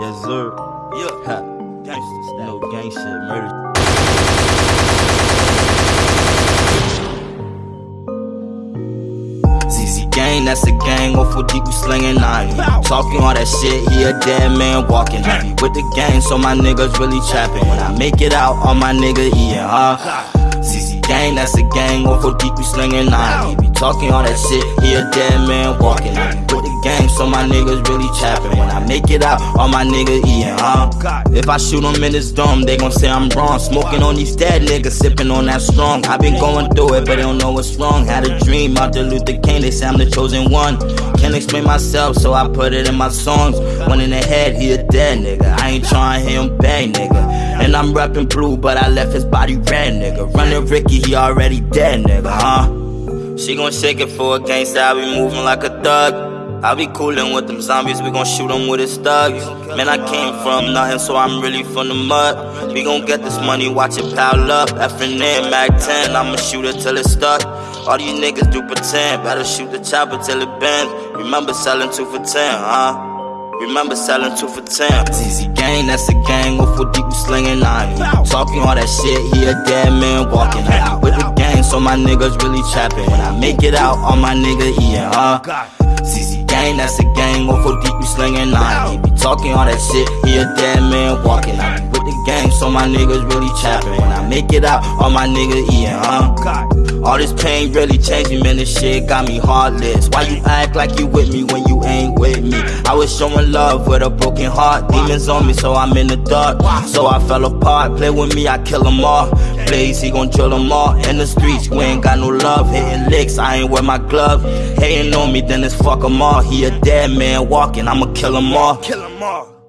sir. Yeah. Ha. Gangsta style. No gang shit, murder. ZZ gang, that's a gang. Off with deep, we slinging 90. Talking all that shit, he a dead man walking. I be with the gang, so my niggas really trapping. When I make it out, all my niggas eating, huh? ZZ gang, that's a gang. Off with deep, we slinging 90. Be talking all that shit, he a dead man walking. I be with the gang, so my niggas really trapping. When I make it out, all my niggas eating, huh? If I shoot them in this dome, they gon' say I'm wrong. Smoking on these dead niggas, sipping on that strong. i been going through it, but they don't know what's wrong. Had a dream out the Luther King, they say I'm the chosen one. Can't explain myself, so I put it in my songs. One in the head, he a dead nigga. I ain't trying to hear him bang, nigga. And I'm rapping blue, but I left his body red, nigga. Running Ricky, he already dead, nigga, huh? She gon' shake it for a gangsta, I be moving like a thug. I be coolin' with them zombies, we gon' shoot them with his thugs. Man, I came from nothing, so I'm really from the mud. We gon' get this money, watch it pile up. Effing in, Mac 10, I'ma shoot it till it's stuck. All these niggas do pretend, better shoot the chopper till it bends. Remember selling two for ten, huh? Remember selling two for ten. ZZ gang, that's a gang. With deep, we slinging 90. Talking all that shit, he a dead man walking. Be with the gang, so my niggas really trapping. When I make it out, all my niggas eating, huh? Gang, that's a gang. Off with deep, we slinging 90. Be talking all that shit, he a dead man walking. I be with the gang, so my niggas really trapping. When I make it out, all my niggas eating, huh? All this pain really changed me, man. This shit got me heartless. Why you act like you with me when I was showing love with a broken heart. Demons on me, so I'm in the dark. So I fell apart. Play with me, I kill them all. Blaze, he gon' drill them all. In the streets, we ain't got no love. Hitting licks, I ain't wear my glove. Hating on me, then it's fuck them all. He a dead man walking, I'ma kill them all. Kill 'em all.